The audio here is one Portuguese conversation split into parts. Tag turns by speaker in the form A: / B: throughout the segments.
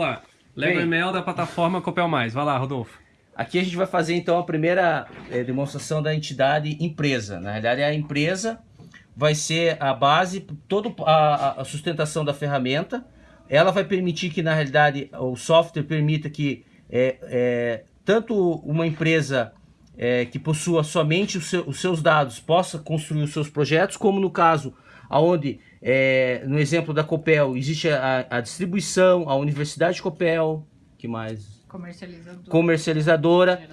A: lá. Lego ML da plataforma Copel Mais. Vai lá, Rodolfo.
B: Aqui a gente vai fazer então a primeira é, demonstração da entidade empresa. Na realidade, a empresa vai ser a base, toda a, a sustentação da ferramenta. Ela vai permitir que, na realidade, o software permita que é, é, tanto uma empresa é, que possua somente seu, os seus dados possa construir os seus projetos, como no caso aonde é, no exemplo da Copel existe a, a, distribuição, a Universidade Copel, que mais?
C: Comercializadora.
B: Comercializadora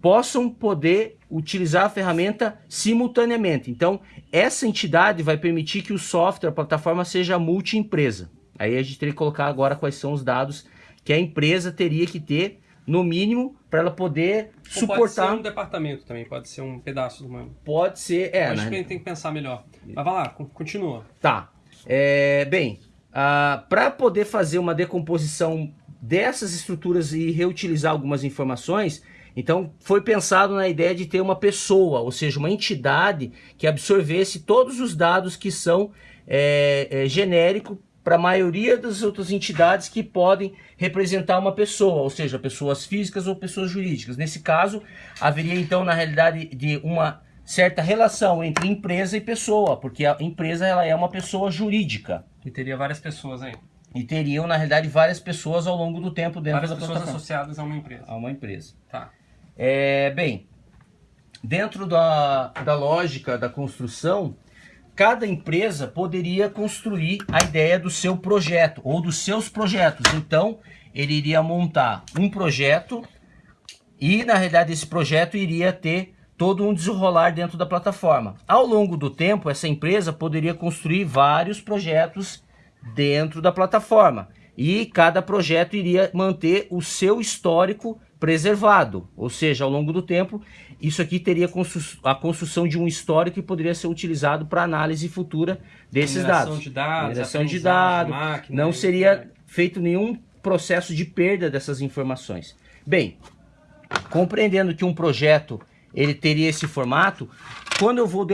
B: possam poder utilizar a ferramenta simultaneamente. Então, essa entidade vai permitir que o software, a plataforma, seja multi-empresa. Aí a gente teria que colocar agora quais são os dados que a empresa teria que ter, no mínimo, para ela poder Ou suportar... Pode ser
A: um departamento também, pode ser um pedaço do uma...
B: Pode ser, é...
A: Acho né? que a gente tem que pensar melhor. Mas vai lá, continua.
B: Tá. É, bem, uh, para poder fazer uma decomposição dessas estruturas e reutilizar algumas informações, então foi pensado na ideia de ter uma pessoa, ou seja, uma entidade que absorvesse todos os dados que são é, é, genéricos para a maioria das outras entidades que podem representar uma pessoa, ou seja, pessoas físicas ou pessoas jurídicas. Nesse caso, haveria então na realidade de uma certa relação entre empresa e pessoa, porque a empresa ela é uma pessoa jurídica.
A: E teria várias pessoas aí.
B: E teriam, na realidade, várias pessoas ao longo do tempo dentro
A: várias
B: da
A: pessoas plataforma. associadas a uma empresa.
B: A uma empresa.
A: Tá.
B: É, bem, dentro da, da lógica da construção, cada empresa poderia construir a ideia do seu projeto ou dos seus projetos. Então, ele iria montar um projeto e, na realidade, esse projeto iria ter todo um desenrolar dentro da plataforma. Ao longo do tempo, essa empresa poderia construir vários projetos dentro da plataforma. E cada projeto iria manter o seu histórico preservado, ou seja, ao longo do tempo, isso aqui teria a construção de um histórico que poderia ser utilizado para análise futura desses dados.
A: De dados
B: Mineração de dados, máquina, não seria feito nenhum processo de perda dessas informações. Bem, compreendendo que um projeto ele teria esse formato, quando eu vou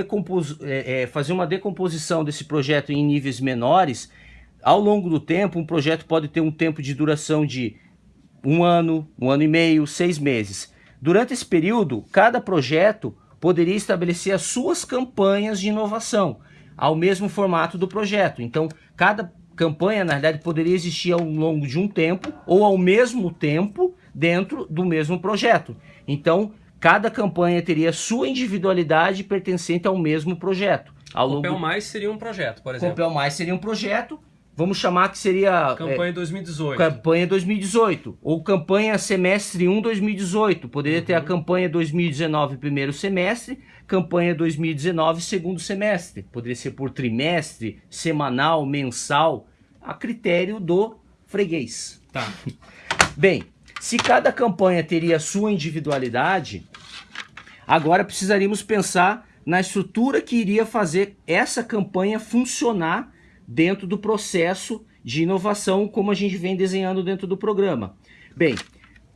B: é, é, fazer uma decomposição desse projeto em níveis menores, ao longo do tempo, um projeto pode ter um tempo de duração de um ano, um ano e meio, seis meses. Durante esse período, cada projeto poderia estabelecer as suas campanhas de inovação, ao mesmo formato do projeto. Então, cada campanha, na verdade, poderia existir ao longo de um tempo ou ao mesmo tempo dentro do mesmo projeto. Então, cada campanha teria sua individualidade pertencente ao mesmo projeto. Ao
A: longo... Mais seria um projeto, por exemplo.
B: Copel Mais seria um projeto Vamos chamar que seria...
A: Campanha é, 2018.
B: Campanha 2018. Ou campanha semestre 1 2018. Poderia uhum. ter a uhum. campanha 2019 primeiro semestre, campanha 2019 segundo semestre. Poderia ser por trimestre, semanal, mensal, a critério do freguês.
A: Tá.
B: Bem, se cada campanha teria sua individualidade, agora precisaríamos pensar na estrutura que iria fazer essa campanha funcionar dentro do processo de inovação como a gente vem desenhando dentro do programa. Bem,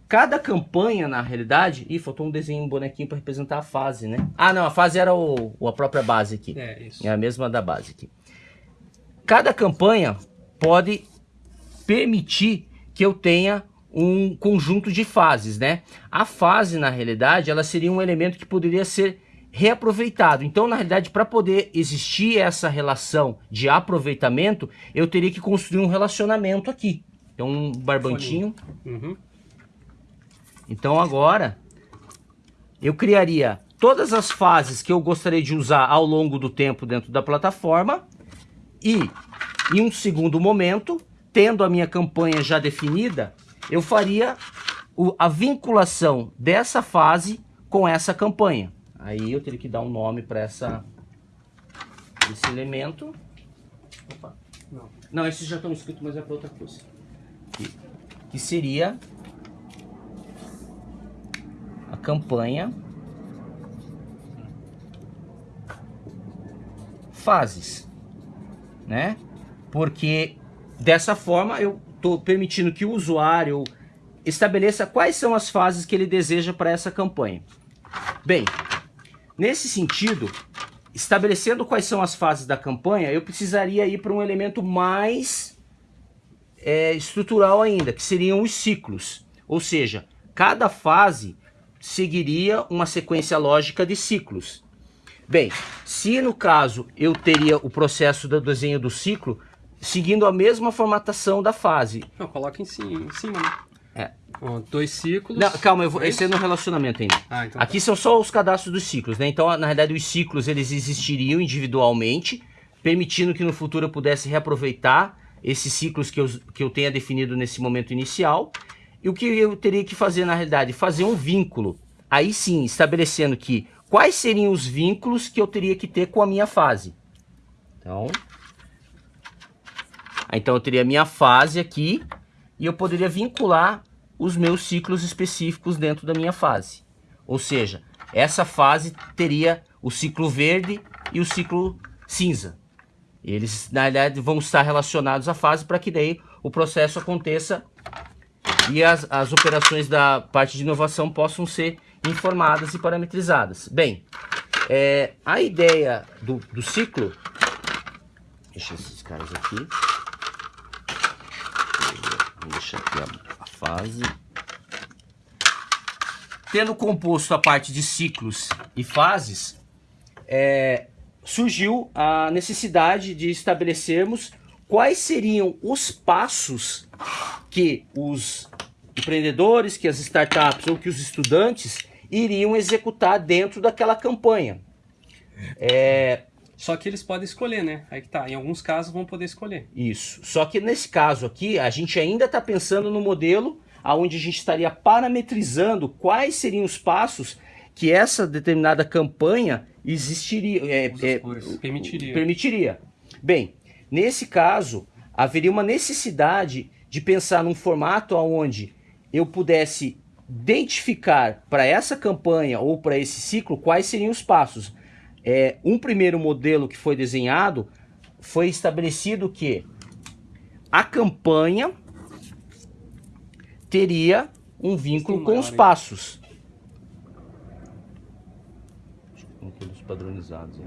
B: cada campanha, na realidade... Ih, faltou um desenho, um bonequinho para representar a fase, né? Ah, não, a fase era o, a própria base aqui.
A: É, isso.
B: É a mesma da base aqui. Cada campanha pode permitir que eu tenha um conjunto de fases, né? A fase, na realidade, ela seria um elemento que poderia ser reaproveitado. Então, na realidade, para poder existir essa relação de aproveitamento, eu teria que construir um relacionamento aqui. Então, um barbantinho. Uhum. Então, agora, eu criaria todas as fases que eu gostaria de usar ao longo do tempo dentro da plataforma e, em um segundo momento, tendo a minha campanha já definida, eu faria a vinculação dessa fase com essa campanha. Aí eu teria que dar um nome para essa esse elemento. Opa, não. Não, esses já estão escritos, mas é para outra coisa. Que, que seria a campanha fases, né? Porque dessa forma eu estou permitindo que o usuário estabeleça quais são as fases que ele deseja para essa campanha. Bem, Nesse sentido, estabelecendo quais são as fases da campanha, eu precisaria ir para um elemento mais é, estrutural ainda, que seriam os ciclos. Ou seja, cada fase seguiria uma sequência lógica de ciclos. Bem, se no caso eu teria o processo do desenho do ciclo seguindo a mesma formatação da fase.
A: Não, coloca em cima, em cima né?
B: É.
A: Ó, dois ciclos.
B: Não, calma, eu vou,
A: É
B: esse é no relacionamento ainda.
A: Ah, então
B: Aqui são só os cadastros dos ciclos, né? Então, na realidade, os ciclos eles existiriam individualmente, permitindo que no futuro eu pudesse reaproveitar esses ciclos que eu, que eu tenha definido nesse momento inicial. E o que eu teria que fazer, na realidade? Fazer um vínculo. Aí sim, estabelecendo que quais seriam os vínculos que eu teria que ter com a minha fase. Então, então eu teria a minha fase aqui e eu poderia vincular os meus ciclos específicos dentro da minha fase. Ou seja, essa fase teria o ciclo verde e o ciclo cinza. Eles, na realidade, vão estar relacionados à fase para que daí o processo aconteça e as, as operações da parte de inovação possam ser informadas e parametrizadas. Bem, é, a ideia do, do ciclo... Deixa esses caras aqui. Vou deixar aqui a, a fase. Tendo composto a parte de ciclos e fases, é, surgiu a necessidade de estabelecermos quais seriam os passos que os empreendedores, que as startups ou que os estudantes iriam executar dentro daquela campanha. É,
A: Só que eles podem escolher, né? Aí que tá. Em alguns casos vão poder escolher.
B: Isso. Só que nesse caso aqui, a gente ainda está pensando no modelo onde a gente estaria parametrizando quais seriam os passos que essa determinada campanha existiria, é, é.
A: Permitiria.
B: permitiria. Bem, nesse caso, haveria uma necessidade de pensar num formato onde eu pudesse identificar para essa campanha ou para esse ciclo quais seriam os passos. É, um primeiro modelo que foi desenhado foi estabelecido que a campanha teria um vínculo com os passos. Acho que tem todos padronizados aí.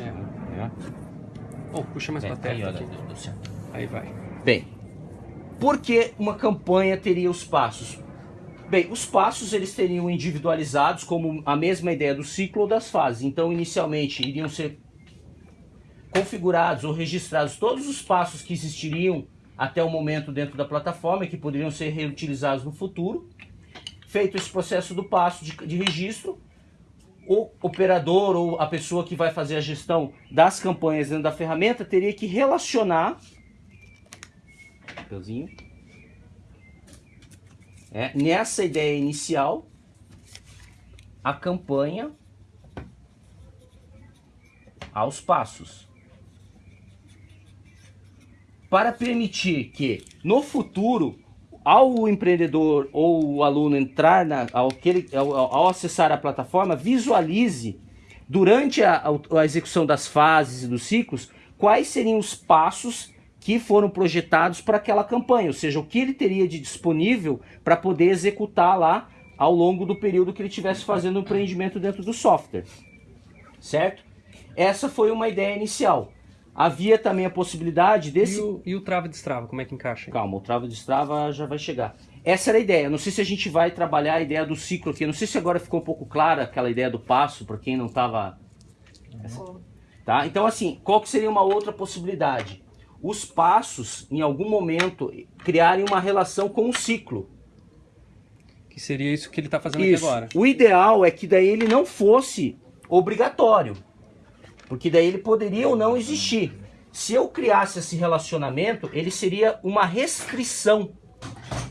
A: É.
B: É.
A: Oh, puxa mais
B: É,
A: pra terra.
B: aí, olha.
A: Aí vai.
B: Bem, por que uma campanha teria os passos? Bem, os passos eles teriam individualizados como a mesma ideia do ciclo ou das fases. Então, inicialmente, iriam ser configurados ou registrados todos os passos que existiriam até o momento dentro da plataforma que poderiam ser reutilizados no futuro. Feito esse processo do passo de, de registro, o operador ou a pessoa que vai fazer a gestão das campanhas dentro da ferramenta teria que relacionar papelzinho. É, nessa ideia inicial, a campanha aos passos. Para permitir que, no futuro, ao empreendedor ou o aluno entrar na, ao, que ele- ao, ao acessar a plataforma, visualize durante a, a execução das fases e dos ciclos quais seriam os passos que foram projetados para aquela campanha, ou seja, o que ele teria de disponível para poder executar lá ao longo do período que ele estivesse fazendo o empreendimento dentro do software. Certo? Essa foi uma ideia inicial. Havia também a possibilidade desse.
A: E o, e o trava e destrava, como é que encaixa? aí?
B: Calma, o trava de Strava já vai chegar. Essa era a ideia. Não sei se a gente vai trabalhar a ideia do ciclo aqui. Não sei se agora ficou um pouco clara aquela ideia do passo, para quem não estava. Tá? Então, assim, qual que seria uma outra possibilidade? Os passos, em algum momento, criarem uma relação com o ciclo.
A: Que seria isso que ele tá fazendo
B: Isso.
A: agora.
B: O ideal é que daí ele não fosse obrigatório. Porque daí ele poderia ou não existir. Se eu criasse esse relacionamento, ele seria uma restrição.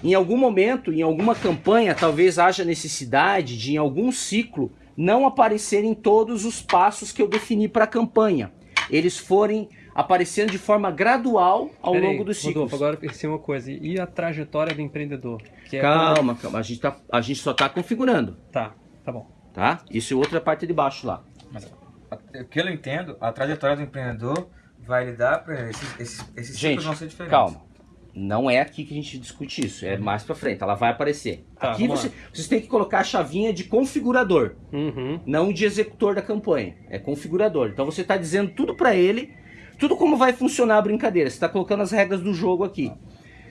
B: Em algum momento, em alguma campanha, talvez haja necessidade de, em algum ciclo, não aparecerem todos os passos que eu defini para a campanha. Eles forem aparecendo de forma gradual ao
A: Pera aí,
B: longo dos ciclos.
A: Rodolfo, agora eu pensei uma coisa. E a trajetória do empreendedor? Que é
B: Calma, calma. A gente, tá, a gente só está configurando,
A: Tá, tá bom.
B: tá? Isso é outra parte de baixo lá.
C: Mas, o que eu entendo, a trajetória do empreendedor vai lidar para esses, esses, esses
B: Gente,
C: ciclos vão ser diferentes.
B: calma. Não é aqui que a gente discute isso, é mais pra frente, ela vai aparecer.
A: Tá,
B: aqui você, vocês têm que colocar a chavinha de configurador,
A: Uhum.
B: não de executor da campanha, é configurador. Então você está dizendo tudo para ele, tudo como vai funcionar a brincadeira. Você está colocando as regras do jogo aqui.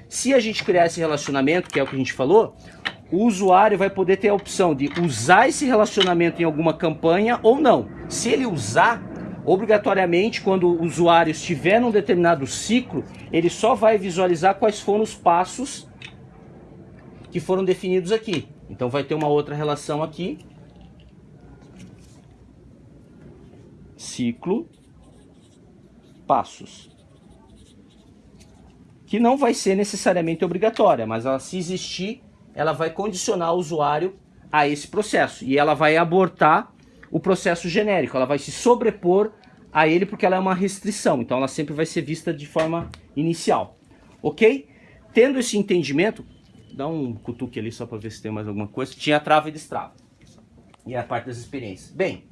B: Se a gente criar esse relacionamento, que é o que a gente falou, o usuário vai poder ter a opção de usar esse relacionamento em alguma campanha ou não. Se ele usar, obrigatoriamente, quando o usuário estiver num determinado ciclo, ele só vai visualizar quais foram os passos que foram definidos aqui. Então vai ter uma outra relação aqui. Ciclo, passos que não vai ser necessariamente obrigatória, mas ela, se existir, ela vai condicionar o usuário a esse processo e ela vai abortar o processo genérico, ela vai se sobrepor a ele porque ela é uma restrição, então ela sempre vai ser vista de forma inicial, ok? Tendo esse entendimento, dá um cutuque ali só para ver se tem mais alguma coisa, tinha trava e destrava, e a parte das experiências. Bem,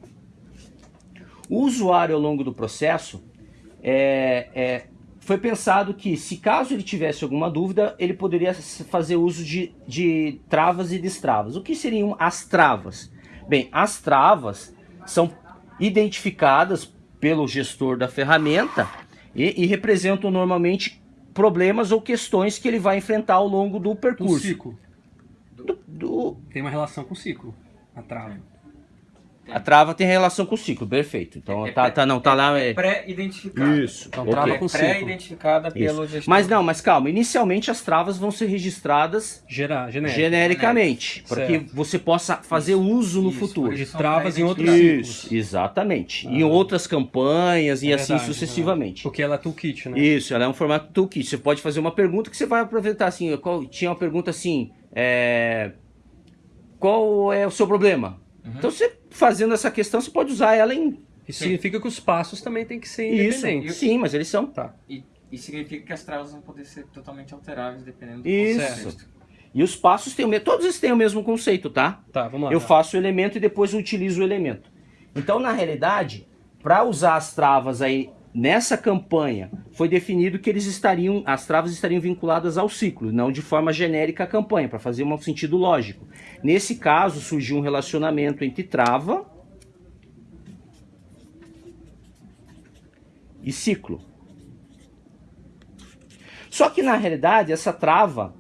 B: o usuário ao longo do processo é, é foi pensado que, se caso ele tivesse alguma dúvida, ele poderia fazer uso de, de travas e destravas. O que seriam as travas? Bem, as travas são identificadas pelo gestor da ferramenta e, e representam normalmente problemas ou questões que ele vai enfrentar ao longo do percurso. Do
A: ciclo. Do, do... Tem uma relação com o ciclo, a trava.
B: A trava tem relação com o ciclo, perfeito. Então é, tá, tá, não, tá
C: é,
B: lá.
C: É pré-identificada.
B: Isso.
A: Então okay. trava com
C: ciclo. Pré-identificada pelo gestor.
B: Mas não, mas calma. Inicialmente as travas vão ser registradas
A: Gera, genérica.
B: genericamente. Para que você possa fazer
C: isso,
B: uso no
C: isso,
B: futuro.
A: De travas em outros
B: Isso,
A: ciclos.
B: exatamente. Ah. Em outras campanhas e é assim verdade, sucessivamente.
A: Porque ela é toolkit, né?
B: Isso, ela é um formato toolkit. Você pode fazer uma pergunta que você vai aproveitar assim. Qual, tinha uma pergunta assim. É, qual é o seu problema? Uhum. Então você fazendo essa questão, você pode usar ela em...
A: Isso significa que os passos também tem que ser independentes.
B: Isso, sim, mas eles são.
C: Tá. E, e significa que as travas vão poder ser totalmente alteráveis dependendo do
B: Isso.
C: contexto.
B: E os passos têm o mesmo, todos eles têm o mesmo conceito, tá?
A: Tá, vamos lá.
B: Eu faço o elemento e depois utilizo o elemento. Então, na realidade, para usar as travas aí nessa campanha, foi definido que eles estariam, as travas estariam vinculadas ao ciclo, não de forma genérica à campanha, para fazer um sentido lógico. Nesse caso, surgiu um relacionamento entre trava e ciclo. Só que na realidade essa trava,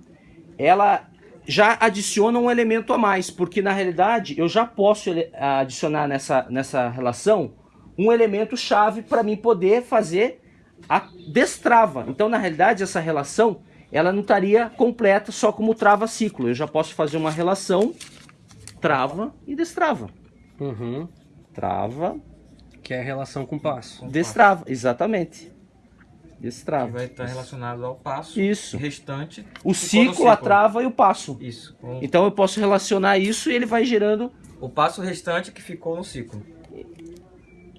B: ela já adiciona um elemento a mais, porque na realidade eu já posso adicionar nessa, nessa relação um elemento chave para mim poder fazer a destrava. Então na realidade essa relação ela não estaria completa só como trava-ciclo. Eu já posso fazer uma relação trava e destrava.
A: Uhum.
B: Trava.
A: Que é a relação com passo.
B: Destrava, exatamente. Destrava.
C: Que vai estar relacionado ao passo
B: isso.
C: restante.
B: O ciclo, ciclo, a trava e o passo.
C: Isso.
B: Com... Então eu posso relacionar isso e ele vai gerando...
C: O passo restante que ficou no ciclo.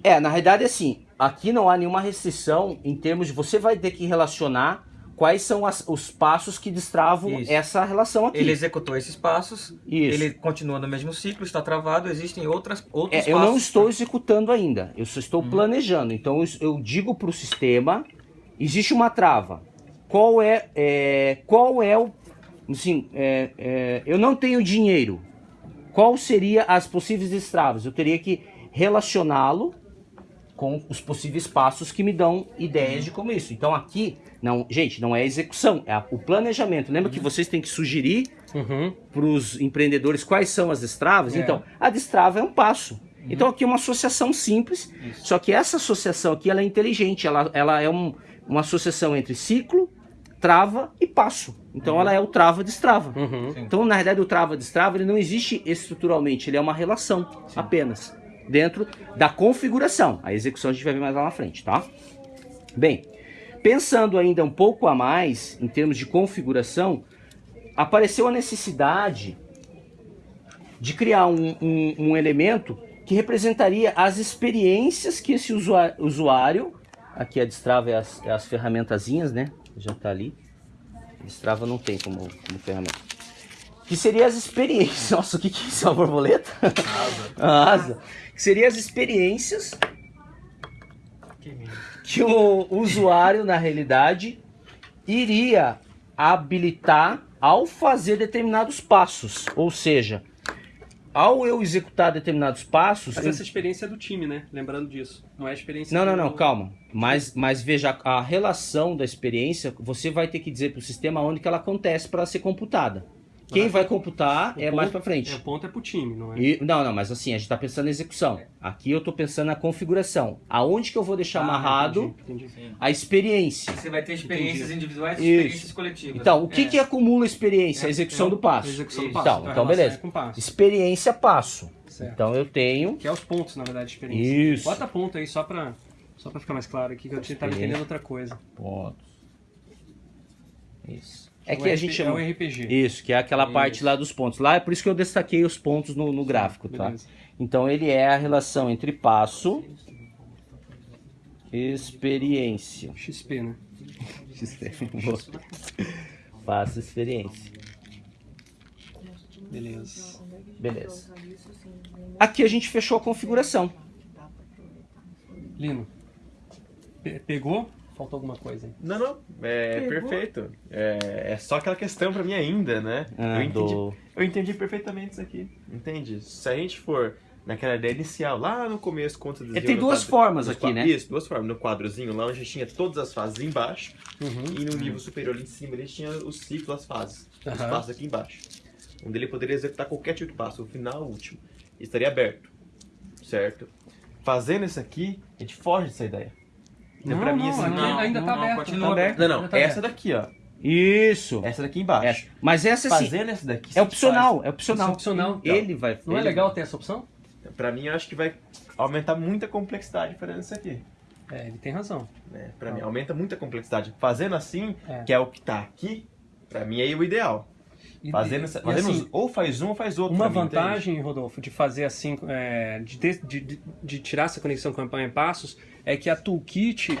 B: É, na realidade assim, aqui não há nenhuma restrição em termos de você vai ter que relacionar quais são as, os passos que destravam Isso. essa relação aqui.
C: Ele executou esses passos, Isso. ele continua no mesmo ciclo, está travado, existem outras, outros
B: é, Eu não estou executando ainda, eu só estou uhum. planejando. Então eu, eu digo para o sistema, existe uma trava. Qual é, é qual é o... Assim, é, é, eu não tenho dinheiro. Qual seria as possíveis destravas? Eu teria que relacioná-lo com os possíveis passos que me dão ideias de como isso. Então aqui, não, gente, não é execução, é o planejamento. Lembra uhum. que vocês têm que sugerir uhum. para os empreendedores quais são as destravas? É. Então, a destrava é um passo. Uhum. Então aqui é uma associação simples, isso. só que essa associação aqui ela é inteligente, ela, ela é um, uma associação entre ciclo, trava e passo. Então ela é o trava-destrava.
A: Uhum.
B: Então na realidade o trava-destrava ele não existe estruturalmente, ele é uma relação Sim. apenas dentro da configuração. A execução a gente vai ver mais lá na frente, tá? Bem, pensando ainda um pouco a mais em termos de configuração, apareceu a necessidade de criar um, um, um elemento que representaria as experiências que esse usuário, usuário aqui a Destrava é as, é as ferramentazinhas, né? Já tá ali. Destrava não tem como, como ferramenta. Que seria as experiências. Nossa, o que, que é isso? É uma borboleta? Asa. a asa que seria as experiências que o usuário, na realidade, iria habilitar ao fazer determinados passos. Ou seja, ao eu executar determinados passos,
A: Mas
B: eu-
A: essa experiência é do time, né? Lembrando disso. Não é a experiência
B: Não, não, não, calma. Mas, mas veja, a relação da experiência, você vai ter que dizer para o sistema onde que ela acontece para ser computada. Quem vai computar
A: O
B: é
A: ponto-
B: mais para frente.
A: É, o ponto é pro time, não é?
B: E- não, não, mas assim, a gente está pensando em execução. Aqui eu estou pensando na configuração. Aonde que eu vou deixar
A: Ah,
B: amarrado
A: entendi, entendi.
B: a experiência.
C: Você vai ter experiências
A: Entendi.
C: individuais e
B: Isso.
C: experiências coletivas.
B: Então, o que,
C: É.
B: que acumula a experiência? A execução
A: É,
B: do passo.
A: a execução do
C: Isso.
A: passo.
B: Então, então beleza.
A: é com passo.
B: Experiência passo.
A: Certo.
B: Então eu tenho.
A: Que é os pontos, na verdade, de experiência.
B: Isso.
A: Bota ponto aí só pra, só pra ficar mais claro aqui, que eu tava entendendo outra coisa.
B: Pontos. Isso. É
A: O
B: que a
A: RP
B: gente
A: É
B: chama.
A: o RPG.
B: Isso, que é aquela
A: Isso.
B: parte lá dos pontos. Lá é por isso que eu destaquei os pontos no, no gráfico, tá?
A: Beleza.
B: Então ele é a relação entre passo e experiência.
A: XP, né?
B: Boa. passo e experiência.
A: Beleza.
B: Beleza. Aqui a gente fechou a configuração.
A: Lino, pe- pegou? Faltou alguma coisa aí.
D: Não, não. É perfeito. É, é só aquela questão pra mim ainda, né?
B: Ah,
D: eu, entendi,
B: do-
D: eu entendi perfeitamente isso aqui. Entende? Se a gente for naquela ideia inicial, lá no começo, você
B: É,
D: desenhou
B: tem duas
D: quadro-
B: formas aqui,
D: qua-
B: né?
D: Isso, duas formas. No quadrozinho lá, onde tinha todas as fases embaixo,
A: Uhum.
D: e no nível superior ali em cima, ele tinha os ciclos, as fases. Os
A: Aham.
D: passos aqui embaixo. Onde ele poderia executar qualquer tipo de passo, o final, o último. Estaria aberto. Certo? Fazendo isso aqui, a gente foge dessa ideia. Então,
A: Não,
D: pra mim,
A: não,
D: assim,
C: não,
A: ainda
C: não,
A: tá
C: não,
A: aberto.
C: continua
A: tá
C: aberto.
D: Não, não.
A: Tá
D: essa
A: aberto.
D: daqui, ó.
B: Isso.
D: Essa daqui embaixo.
B: Essa. Mas essa sim.
D: Fazendo essa daqui.
B: É opcional, é
A: Isso
B: opcional.
A: é opcional.
B: Ele vai.
A: Não é
B: ele-
A: legal ter essa opção?
D: Pra mim, eu acho que vai aumentar muita complexidade fazendo isso aqui.
A: É, ele tem razão.
D: Né? Pra mim, aumenta muita complexidade. Fazendo assim,
A: É.
D: que é o que tá aqui, pra mim é o ideal. Fazendo,
A: e-
D: essa-
A: e
D: fazendo
A: assim,
D: ou faz um ou faz outro.
A: Uma
D: mim, entende?
A: vantagem, Rodolfo, de fazer assim, é, de, de- de- de tirar essa conexão campanha em passos, é que a toolkit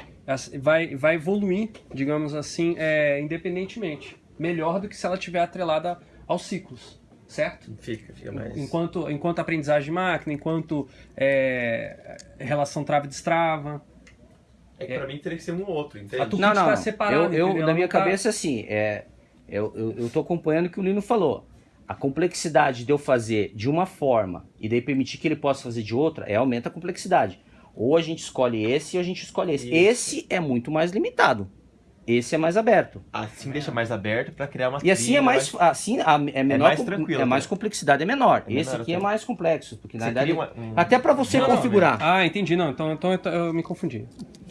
A: vai, vai evoluir, digamos assim, é, independentemente. Melhor do que se ela estiver atrelada aos ciclos, certo?
D: Fica, fica mais.
A: Enquanto, enquanto aprendizagem de máquina, enquanto é, relação trave-destrava.
D: É que pra mim teria que ser um ou outro, entende?
A: A
B: Não, não.
A: tá separado,
B: eu, eu, na minha
A: tá-
B: cabeça, assim, é, eu, tô acompanhando o que o Lino falou. A complexidade de eu fazer de uma forma e daí permitir que ele possa fazer de outra, é, aumenta a complexidade. Ou a gente escolhe esse ou a gente escolhe esse.
D: Isso.
B: Esse é muito mais limitado. Esse é mais aberto.
D: Assim deixa mais aberto pra criar uma
B: E assim é
D: trilha,
B: mais, assim, a- é menor,
D: mais
B: com-
D: tranquilo,
B: é mais
D: né?
B: complexidade é menor.
D: É
B: esse
D: menor
B: aqui é mais complexo, porque na
D: Você
B: verdade
D: uma- um-
B: até para você
D: Não, não,
B: configurar.
A: Ah, entendi. Não, então, então eu, eu me confundi.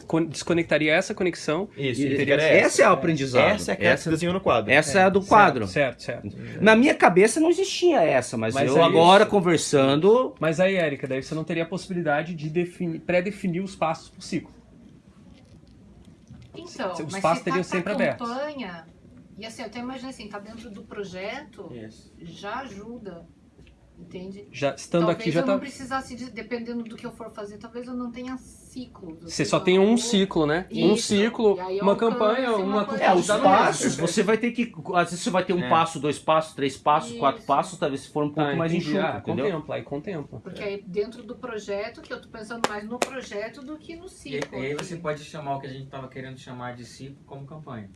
A: Con- Desconectaria essa conexão.
D: Isso,
B: E-
D: e
B: essa,
D: ficaria
B: é o aprendizado.
D: Essa é aquela que
B: essa,
D: você desenhou no quadro.
B: essa é a do quadro.
A: Certo, certo. certo.
B: Na minha cabeça não existia essa, mas,
A: Mas
B: eu
A: é
B: agora
A: isso.
B: conversando.
A: Mas aí, Érica, daí você não teria a possibilidade de definir- pré-definir os passos por ciclo.
E: Então,
A: Os
E: se
A: teriam
E: tá
A: sempre abertos.
E: campanha, e assim, eu até imagino assim, tá dentro do projeto,
D: Isso.
E: já ajuda, entende?
A: Já estando
E: talvez
A: aqui já
E: eu
A: tá.
E: não precisasse, de- dependendo do que eu for fazer, talvez eu não tenha ciclo.
A: Você só tem um ciclo, né? Um
E: Isso.
A: ciclo,
E: E aí eu
A: uma campanha,
E: uma
A: uma
B: É, os passos, você vai ter que. Às vezes você vai ter um
C: É.
B: passo, dois passos, três passos, quatro
E: Isso.
B: passos, talvez se for um pouco
A: Ah,
B: mais enxuto,
A: Ah,
B: entendeu?
A: contempla, aí contempla.
E: Porque aí dentro do projeto, que eu tô pensando mais no projeto do que no
C: E,
E: ciclo.
C: e aí você pode chamar o que a gente estava querendo chamar de ciclo como campanha.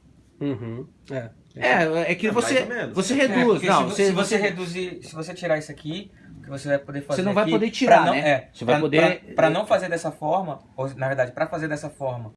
A: Uhum. É.
B: É, é que
D: É,
B: você, você
C: É,
B: reduz.
C: porque
B: não,
C: se,
B: você,
C: se você
B: você,
C: reduzir, se você tirar isso aqui, o que você vai poder fazer
B: não vai
C: aqui,
B: poder tirar,
C: pra não,
B: né?
C: É,
B: Você vai
C: pra-
B: poder-
C: pra- pra não fazer dessa forma, ou na verdade, para fazer dessa forma,